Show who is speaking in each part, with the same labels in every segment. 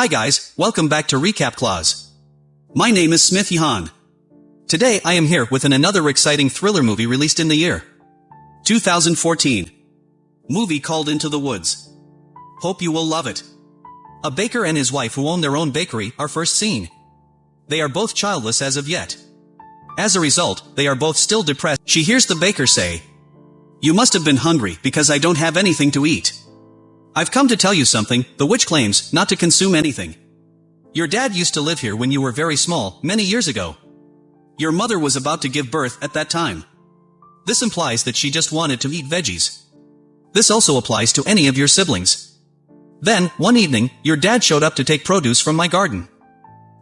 Speaker 1: Hi guys, welcome back to Recap Clause. My name is Smith Yahan. Today I am here with an another exciting thriller movie released in the year 2014. Movie called Into the Woods. Hope you will love it. A baker and his wife who own their own bakery are first seen. They are both childless as of yet. As a result, they are both still depressed. She hears the baker say, You must have been hungry because I don't have anything to eat. I've come to tell you something, the witch claims not to consume anything. Your dad used to live here when you were very small, many years ago. Your mother was about to give birth at that time. This implies that she just wanted to eat veggies. This also applies to any of your siblings. Then, one evening, your dad showed up to take produce from my garden.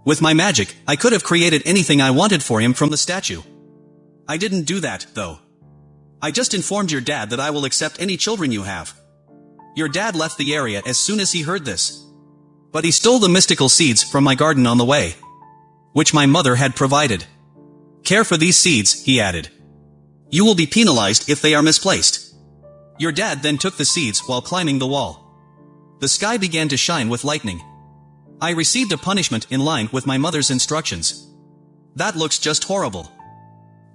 Speaker 1: With my magic, I could have created anything I wanted for him from the statue. I didn't do that, though. I just informed your dad that I will accept any children you have. Your dad left the area as soon as he heard this. But he stole the mystical seeds from my garden on the way. Which my mother had provided. Care for these seeds, he added. You will be penalized if they are misplaced. Your dad then took the seeds while climbing the wall. The sky began to shine with lightning. I received a punishment in line with my mother's instructions. That looks just horrible.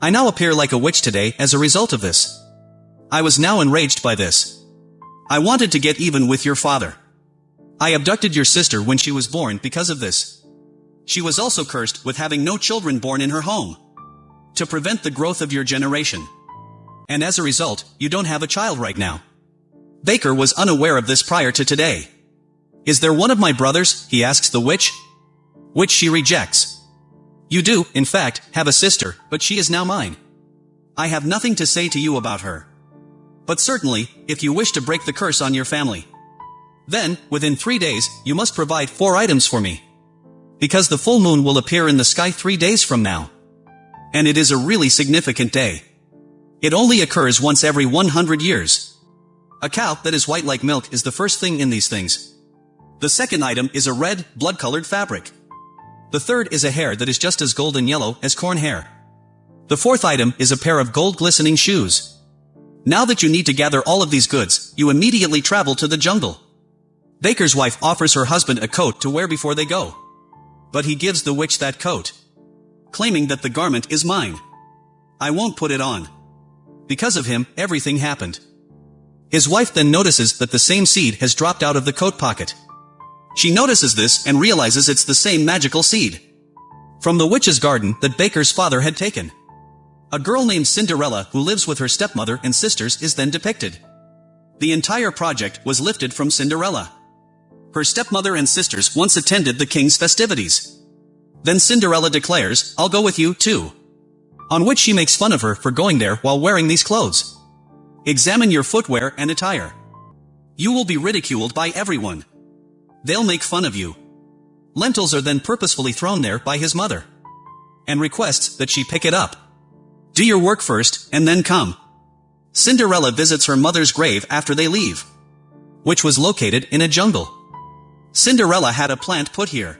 Speaker 1: I now appear like a witch today as a result of this. I was now enraged by this. I wanted to get even with your father. I abducted your sister when she was born because of this. She was also cursed with having no children born in her home. To prevent the growth of your generation. And as a result, you don't have a child right now. Baker was unaware of this prior to today. Is there one of my brothers, he asks the witch? Which she rejects. You do, in fact, have a sister, but she is now mine. I have nothing to say to you about her. But certainly, if you wish to break the curse on your family. Then, within three days, you must provide four items for me. Because the full moon will appear in the sky three days from now. And it is a really significant day. It only occurs once every 100 years. A cow that is white like milk is the first thing in these things. The second item is a red, blood-colored fabric. The third is a hair that is just as golden yellow as corn hair. The fourth item is a pair of gold glistening shoes. Now that you need to gather all of these goods, you immediately travel to the jungle. Baker's wife offers her husband a coat to wear before they go. But he gives the witch that coat. Claiming that the garment is mine. I won't put it on. Because of him, everything happened. His wife then notices that the same seed has dropped out of the coat pocket. She notices this and realizes it's the same magical seed. From the witch's garden that Baker's father had taken. A girl named Cinderella who lives with her stepmother and sisters is then depicted. The entire project was lifted from Cinderella. Her stepmother and sisters once attended the king's festivities. Then Cinderella declares, I'll go with you, too. On which she makes fun of her for going there while wearing these clothes. Examine your footwear and attire. You will be ridiculed by everyone. They'll make fun of you. Lentils are then purposefully thrown there by his mother. And requests that she pick it up. Do your work first, and then come. Cinderella visits her mother's grave after they leave. Which was located in a jungle. Cinderella had a plant put here.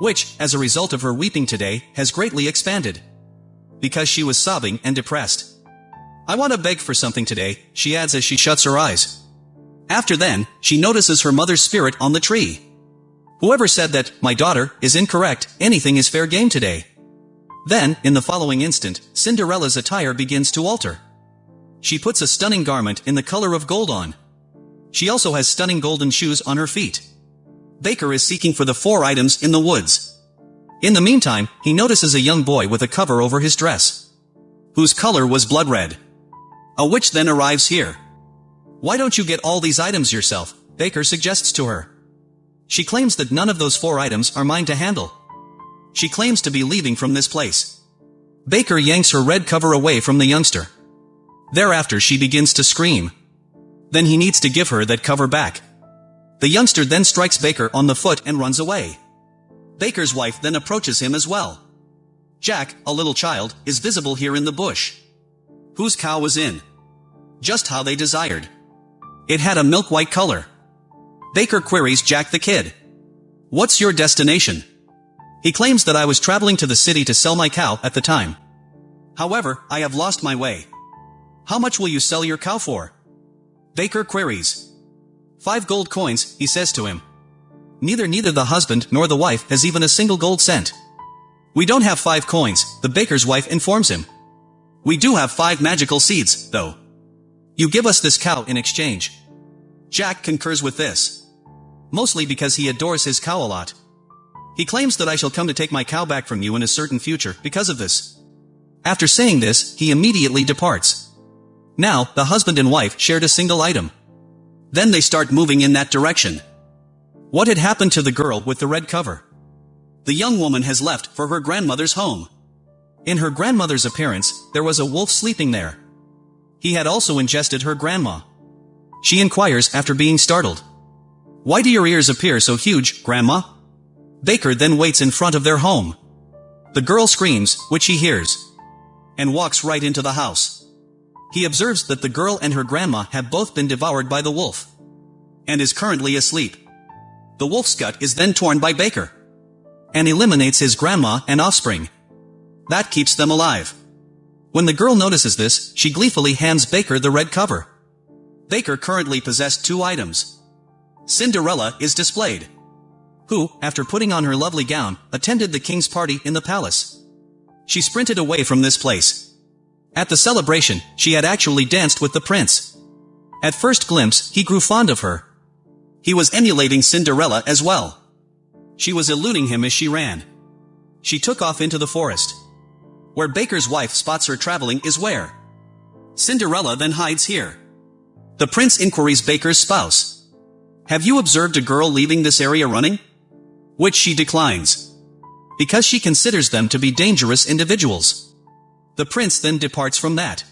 Speaker 1: Which, as a result of her weeping today, has greatly expanded. Because she was sobbing and depressed. I want to beg for something today, she adds as she shuts her eyes. After then, she notices her mother's spirit on the tree. Whoever said that, my daughter, is incorrect, anything is fair game today. Then, in the following instant, Cinderella's attire begins to alter. She puts a stunning garment in the color of gold on. She also has stunning golden shoes on her feet. Baker is seeking for the four items in the woods. In the meantime, he notices a young boy with a cover over his dress, whose color was blood red. A witch then arrives here. Why don't you get all these items yourself, Baker suggests to her. She claims that none of those four items are mine to handle. She claims to be leaving from this place. Baker yanks her red cover away from the youngster. Thereafter she begins to scream. Then he needs to give her that cover back. The youngster then strikes Baker on the foot and runs away. Baker's wife then approaches him as well. Jack, a little child, is visible here in the bush. Whose cow was in? Just how they desired. It had a milk-white color. Baker queries Jack the kid. What's your destination? He claims that I was traveling to the city to sell my cow at the time. However, I have lost my way. How much will you sell your cow for? Baker queries. Five gold coins, he says to him. neither neither the husband nor the wife has even a single gold cent. We don't have five coins, the baker's wife informs him. We do have five magical seeds, though. You give us this cow in exchange. Jack concurs with this. Mostly because he adores his cow a lot. He claims that I shall come to take my cow back from you in a certain future because of this. After saying this, he immediately departs. Now, the husband and wife shared a single item. Then they start moving in that direction. What had happened to the girl with the red cover? The young woman has left for her grandmother's home. In her grandmother's appearance, there was a wolf sleeping there. He had also ingested her grandma. She inquires after being startled. Why do your ears appear so huge, grandma? Baker then waits in front of their home. The girl screams, which he hears, and walks right into the house. He observes that the girl and her grandma have both been devoured by the wolf, and is currently asleep. The wolf's gut is then torn by Baker, and eliminates his grandma and offspring. That keeps them alive. When the girl notices this, she gleefully hands Baker the red cover. Baker currently possessed two items. Cinderella is displayed who, after putting on her lovely gown, attended the king's party in the palace. She sprinted away from this place. At the celebration, she had actually danced with the prince. At first glimpse, he grew fond of her. He was emulating Cinderella as well. She was eluding him as she ran. She took off into the forest. Where Baker's wife spots her traveling is where. Cinderella then hides here. The prince inquiries Baker's spouse. Have you observed a girl leaving this area running? Which she declines. Because she considers them to be dangerous individuals. The prince then departs from that.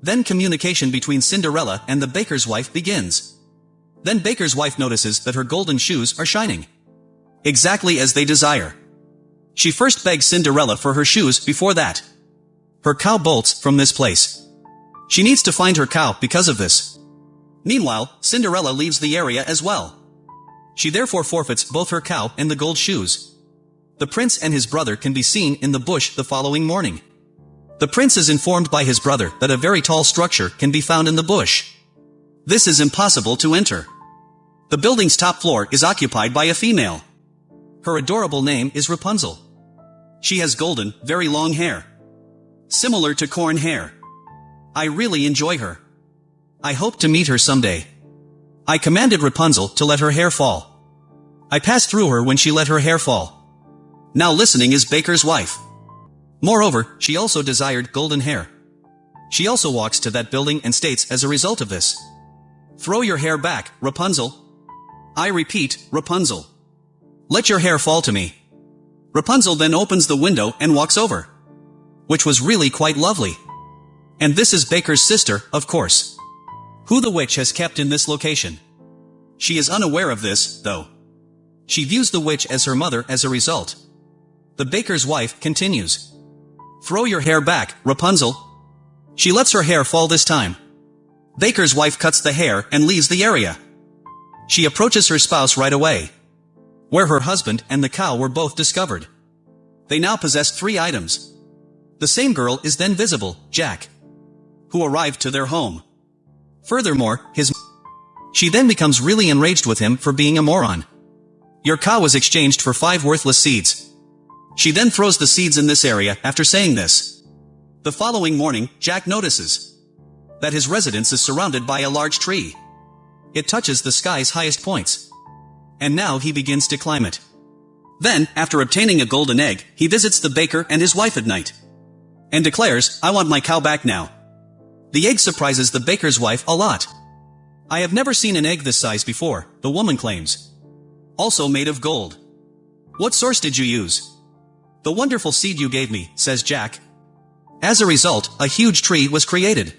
Speaker 1: Then communication between Cinderella and the baker's wife begins. Then baker's wife notices that her golden shoes are shining. Exactly as they desire. She first begs Cinderella for her shoes before that. Her cow bolts from this place. She needs to find her cow because of this. Meanwhile, Cinderella leaves the area as well. She therefore forfeits both her cow and the gold shoes. The prince and his brother can be seen in the bush the following morning. The prince is informed by his brother that a very tall structure can be found in the bush. This is impossible to enter. The building's top floor is occupied by a female. Her adorable name is Rapunzel. She has golden, very long hair. Similar to corn hair. I really enjoy her. I hope to meet her someday. I commanded Rapunzel to let her hair fall. I passed through her when she let her hair fall. Now listening is Baker's wife. Moreover, she also desired golden hair. She also walks to that building and states as a result of this. Throw your hair back, Rapunzel. I repeat, Rapunzel. Let your hair fall to me. Rapunzel then opens the window and walks over. Which was really quite lovely. And this is Baker's sister, of course who the witch has kept in this location. She is unaware of this, though. She views the witch as her mother as a result. The baker's wife continues. Throw your hair back, Rapunzel. She lets her hair fall this time. Baker's wife cuts the hair and leaves the area. She approaches her spouse right away. Where her husband and the cow were both discovered. They now possess three items. The same girl is then visible, Jack. Who arrived to their home. Furthermore, his She then becomes really enraged with him for being a moron. Your cow was exchanged for five worthless seeds. She then throws the seeds in this area after saying this. The following morning, Jack notices that his residence is surrounded by a large tree. It touches the sky's highest points. And now he begins to climb it. Then, after obtaining a golden egg, he visits the baker and his wife at night. And declares, I want my cow back now. The egg surprises the baker's wife a lot. I have never seen an egg this size before, the woman claims. Also made of gold. What source did you use? The wonderful seed you gave me, says Jack. As a result, a huge tree was created.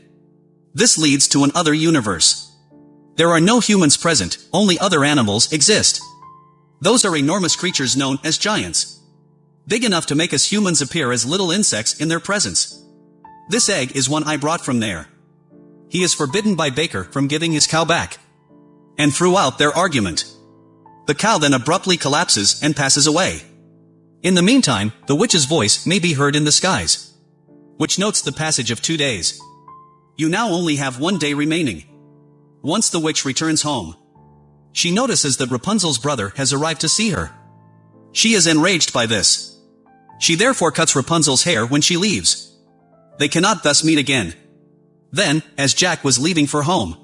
Speaker 1: This leads to an other universe. There are no humans present, only other animals exist. Those are enormous creatures known as giants. Big enough to make us humans appear as little insects in their presence. This egg is one I brought from there. He is forbidden by Baker from giving his cow back. And throughout their argument, the cow then abruptly collapses and passes away. In the meantime, the witch's voice may be heard in the skies, which notes the passage of two days. You now only have one day remaining. Once the witch returns home, She notices that Rapunzel's brother has arrived to see her. She is enraged by this. She therefore cuts Rapunzel's hair when she leaves. They cannot thus meet again. Then, as Jack was leaving for home,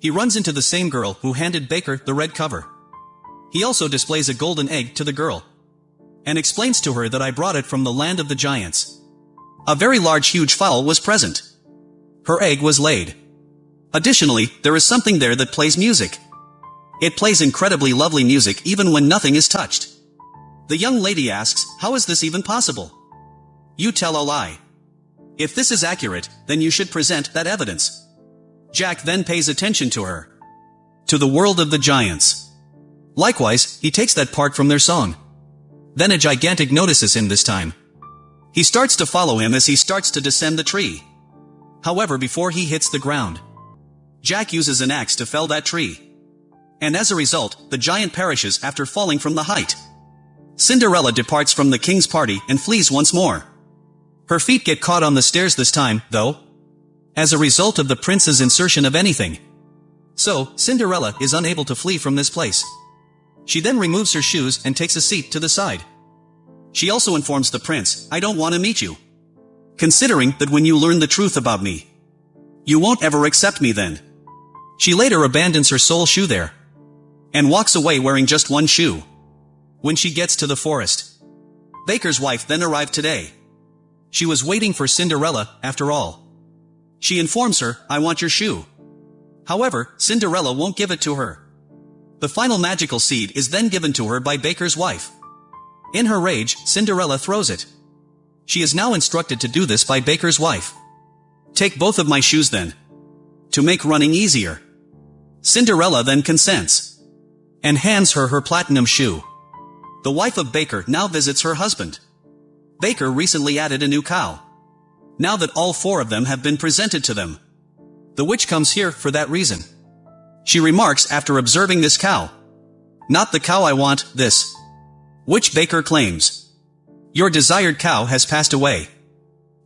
Speaker 1: he runs into the same girl who handed Baker the red cover. He also displays a golden egg to the girl and explains to her that I brought it from the land of the giants. A very large huge fowl was present. Her egg was laid. Additionally, there is something there that plays music. It plays incredibly lovely music even when nothing is touched. The young lady asks, how is this even possible? You tell a lie. If this is accurate, then you should present that evidence. Jack then pays attention to her. To the world of the giants. Likewise, he takes that part from their song. Then a gigantic notices him this time. He starts to follow him as he starts to descend the tree. However before he hits the ground, Jack uses an axe to fell that tree. And as a result, the giant perishes after falling from the height. Cinderella departs from the king's party and flees once more. Her feet get caught on the stairs this time, though, as a result of the prince's insertion of anything. So, Cinderella is unable to flee from this place. She then removes her shoes and takes a seat to the side. She also informs the prince, I don't want to meet you. Considering that when you learn the truth about me, you won't ever accept me then. She later abandons her sole shoe there and walks away wearing just one shoe. When she gets to the forest, Baker's wife then arrived today. She was waiting for Cinderella, after all. She informs her, I want your shoe. However, Cinderella won't give it to her. The final magical seed is then given to her by Baker's wife. In her rage, Cinderella throws it. She is now instructed to do this by Baker's wife. Take both of my shoes then. To make running easier. Cinderella then consents. And hands her her platinum shoe. The wife of Baker now visits her husband. Baker recently added a new cow now that all four of them have been presented to them. The witch comes here for that reason. She remarks after observing this cow. Not the cow I want, this. Witch Baker claims. Your desired cow has passed away.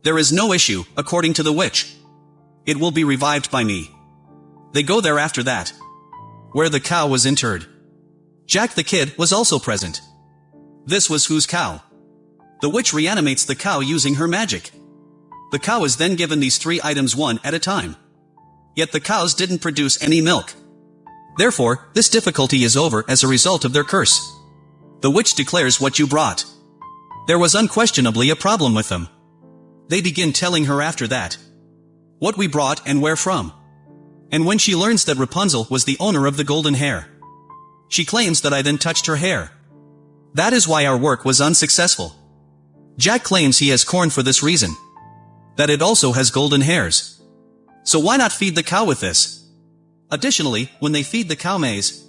Speaker 1: There is no issue, according to the witch. It will be revived by me. They go there after that. Where the cow was interred. Jack the Kid was also present. This was whose cow? The witch reanimates the cow using her magic. The cow is then given these three items one at a time. Yet the cows didn't produce any milk. Therefore, this difficulty is over as a result of their curse. The witch declares what you brought. There was unquestionably a problem with them. They begin telling her after that. What we brought and where from. And when she learns that Rapunzel was the owner of the golden hair. She claims that I then touched her hair. That is why our work was unsuccessful. Jack claims he has corn for this reason that it also has golden hairs. So why not feed the cow with this? Additionally, when they feed the cow maize,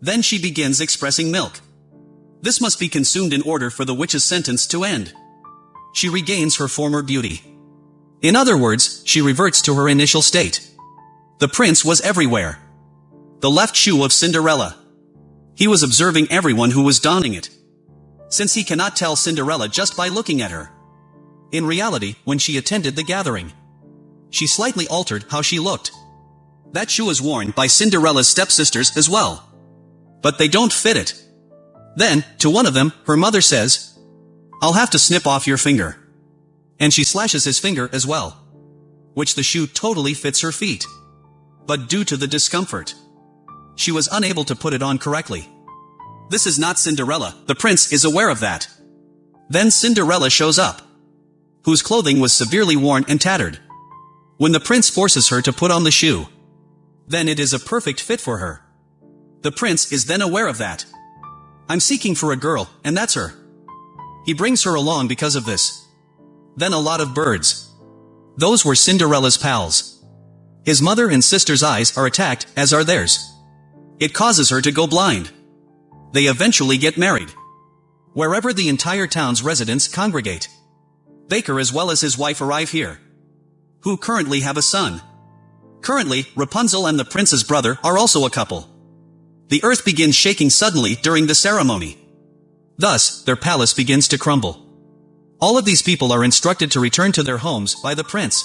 Speaker 1: then she begins expressing milk. This must be consumed in order for the witch's sentence to end. She regains her former beauty. In other words, she reverts to her initial state. The prince was everywhere. The left shoe of Cinderella. He was observing everyone who was donning it. Since he cannot tell Cinderella just by looking at her. In reality, when she attended the gathering, she slightly altered how she looked. That shoe is worn by Cinderella's stepsisters as well. But they don't fit it. Then, to one of them, her mother says, I'll have to snip off your finger. And she slashes his finger as well. Which the shoe totally fits her feet. But due to the discomfort, she was unable to put it on correctly. This is not Cinderella, the prince is aware of that. Then Cinderella shows up whose clothing was severely worn and tattered. When the prince forces her to put on the shoe, then it is a perfect fit for her. The prince is then aware of that. I'm seeking for a girl, and that's her. He brings her along because of this. Then a lot of birds. Those were Cinderella's pals. His mother and sister's eyes are attacked, as are theirs. It causes her to go blind. They eventually get married. Wherever the entire town's residents congregate. Baker as well as his wife arrive here. Who currently have a son. Currently, Rapunzel and the prince's brother are also a couple. The earth begins shaking suddenly during the ceremony. Thus, their palace begins to crumble. All of these people are instructed to return to their homes by the prince.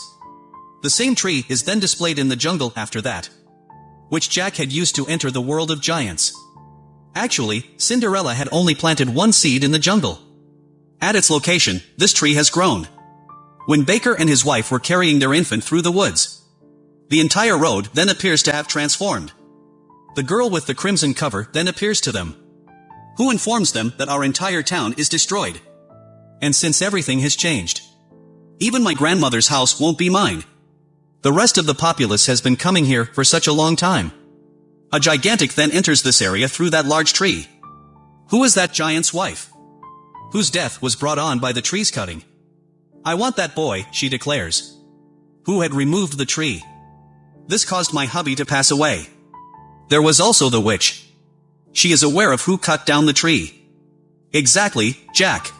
Speaker 1: The same tree is then displayed in the jungle after that. which Jack had used to enter the world of giants. Actually, Cinderella had only planted one seed in the jungle. At its location, this tree has grown. When Baker and his wife were carrying their infant through the woods, the entire road then appears to have transformed. The girl with the crimson cover then appears to them. Who informs them that our entire town is destroyed? And since everything has changed, even my grandmother's house won't be mine. The rest of the populace has been coming here for such a long time. A gigantic then enters this area through that large tree. Who is that giant's wife? Whose death was brought on by the tree's cutting? I want that boy, she declares. Who had removed the tree? This caused my hubby to pass away. There was also the witch. She is aware of who cut down the tree. Exactly, Jack.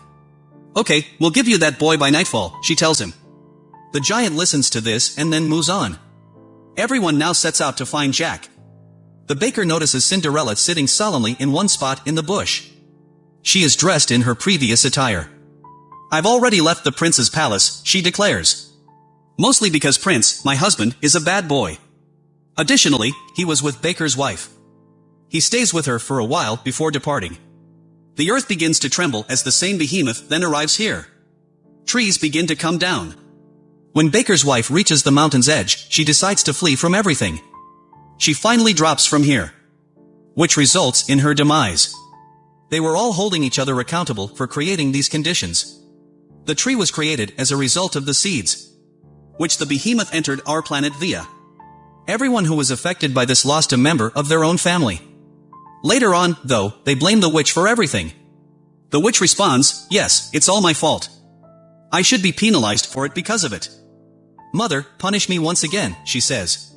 Speaker 1: Okay, we'll give you that boy by nightfall, she tells him. The giant listens to this and then moves on. Everyone now sets out to find Jack. The baker notices Cinderella sitting solemnly in one spot in the bush. She is dressed in her previous attire. I've already left the prince's palace, she declares. Mostly because Prince, my husband, is a bad boy. Additionally, he was with Baker's wife. He stays with her for a while before departing. The earth begins to tremble as the same behemoth then arrives here. Trees begin to come down. When Baker's wife reaches the mountain's edge, she decides to flee from everything. She finally drops from here. Which results in her demise. They were all holding each other accountable for creating these conditions. The tree was created as a result of the seeds, which the behemoth entered our planet via. Everyone who was affected by this lost a member of their own family. Later on, though, they blame the witch for everything. The witch responds, yes, it's all my fault. I should be penalized for it because of it. Mother, punish me once again, she says.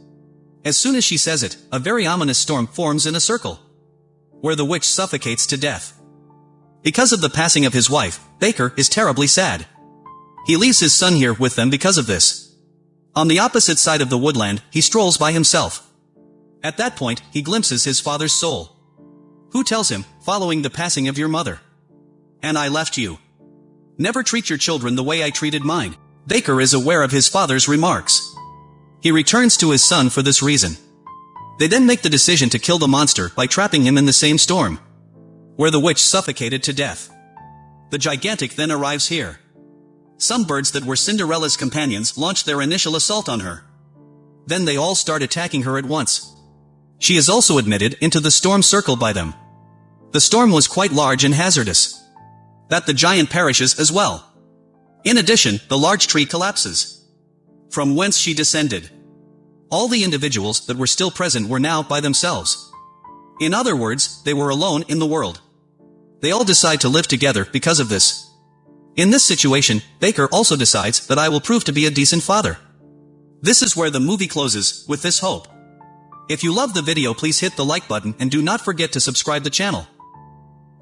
Speaker 1: As soon as she says it, a very ominous storm forms in a circle, where the witch suffocates to death. Because of the passing of his wife, Baker is terribly sad. He leaves his son here with them because of this. On the opposite side of the woodland, he strolls by himself. At that point, he glimpses his father's soul. Who tells him, following the passing of your mother? And I left you. Never treat your children the way I treated mine. Baker is aware of his father's remarks. He returns to his son for this reason. They then make the decision to kill the monster by trapping him in the same storm, where the witch suffocated to death. The gigantic then arrives here. Some birds that were Cinderella's companions launched their initial assault on her. Then they all start attacking her at once. She is also admitted into the storm circle by them. The storm was quite large and hazardous. That the giant perishes as well. In addition, the large tree collapses. From whence she descended. All the individuals that were still present were now by themselves. In other words, they were alone in the world. They all decide to live together because of this. In this situation, Baker also decides that I will prove to be a decent father. This is where the movie closes, with this hope. If you love the video please hit the like button and do not forget to subscribe the channel.